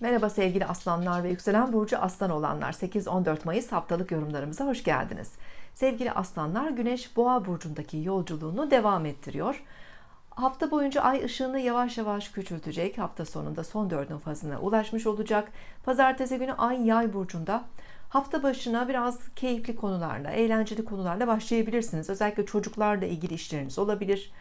Merhaba sevgili aslanlar ve yükselen burcu aslan olanlar 8-14 Mayıs haftalık yorumlarımıza hoş geldiniz. Sevgili aslanlar Güneş Boğa burcundaki yolculuğunu devam ettiriyor. Hafta boyunca ay ışığını yavaş yavaş küçültecek. Hafta sonunda son dördün fazına ulaşmış olacak. Pazartesi günü ay yay burcunda. Hafta başına biraz keyifli konularla, eğlenceli konularla başlayabilirsiniz. Özellikle çocuklarla ilgili işleriniz olabilir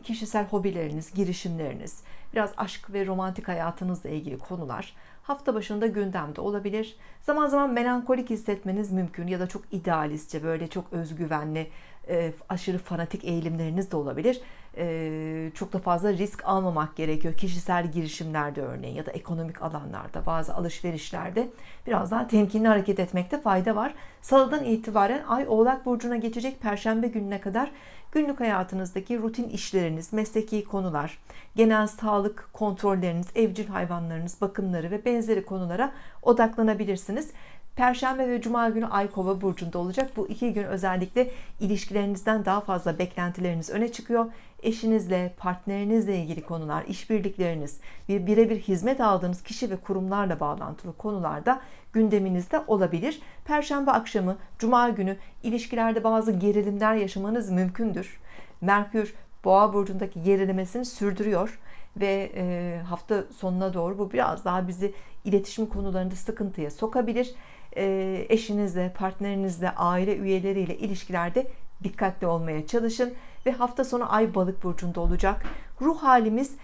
kişisel hobileriniz, girişimleriniz, biraz aşk ve romantik hayatınızla ilgili konular hafta başında gündemde olabilir. Zaman zaman melankolik hissetmeniz mümkün ya da çok idealistçe, böyle çok özgüvenli, e, aşırı fanatik eğilimleriniz de olabilir. E, çok da fazla risk almamak gerekiyor. Kişisel girişimlerde örneğin ya da ekonomik alanlarda, bazı alışverişlerde biraz daha temkinli hareket etmekte fayda var. Salıdan itibaren Ay Oğlak Burcu'na geçecek Perşembe gününe kadar günlük hayatınızdaki rutin işleriniz, mesleki konular, genel sağlık kontrolleriniz, evcil hayvanlarınız, bakımları ve benzeri konulara odaklanabilirsiniz. Perşembe ve Cuma günü Ay Kova burcunda olacak. Bu iki gün özellikle ilişkilerinizden daha fazla beklentileriniz öne çıkıyor. Eşinizle, partnerinizle ilgili konular, işbirlikleriniz ve birebir hizmet aldığınız kişi ve kurumlarla bağlantılı konularda gündeminizde olabilir. Perşembe akşamı, Cuma günü ilişkilerde bazı gerilimler yaşamanız mümkündür. Merkür Boğa burcundaki gerilemesini sürdürüyor ve e, hafta sonuna doğru bu biraz daha bizi iletişim konularında sıkıntıya sokabilir. E, eşinizle, partnerinizle, aile üyeleriyle ilişkilerde dikkatli olmaya çalışın ve hafta sonu ay balık burcunda olacak. Ruh halimiz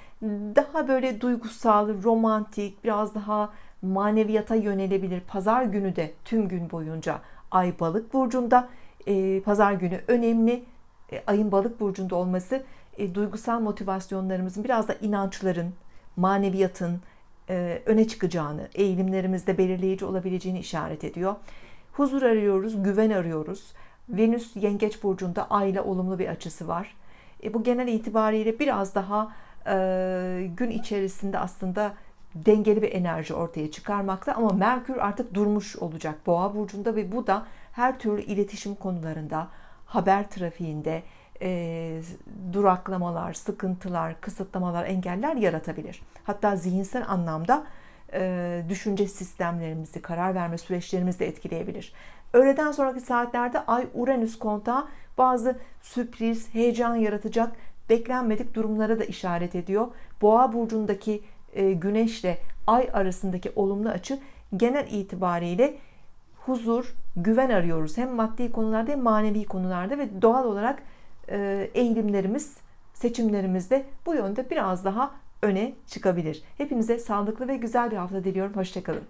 daha böyle duygusal, romantik, biraz daha maneviyata yönelebilir. Pazar günü de tüm gün boyunca ay balık burcunda. E, pazar günü önemli. E, ayın balık burcunda olması e, duygusal motivasyonlarımızın biraz da inançların, maneviyatın e, öne çıkacağını, eğilimlerimizde belirleyici olabileceğini işaret ediyor. Huzur arıyoruz, güven arıyoruz. Venüs Yengeç burcunda Ay ile olumlu bir açısı var. E, bu genel itibariyle biraz daha e, gün içerisinde aslında dengeli bir enerji ortaya çıkarmakta ama Merkür artık durmuş olacak Boğa burcunda ve bu da her türlü iletişim konularında, haber trafiğinde, e, duraklamalar, sıkıntılar, kısıtlamalar, engeller yaratabilir. Hatta zihinsel anlamda e, düşünce sistemlerimizi, karar verme süreçlerimizi de etkileyebilir. Öğleden sonraki saatlerde Ay Uranüs kontağı bazı sürpriz, heyecan yaratacak beklenmedik durumlara da işaret ediyor. Boğa burcundaki e, Güneşle Ay arasındaki olumlu açı genel itibariyle huzur, güven arıyoruz. Hem maddi konularda hem manevi konularda ve doğal olarak e, eğilimlerimiz, seçimlerimizde bu yönde biraz daha öne çıkabilir. Hepinize sağlıklı ve güzel bir hafta diliyorum. Hoşçakalın.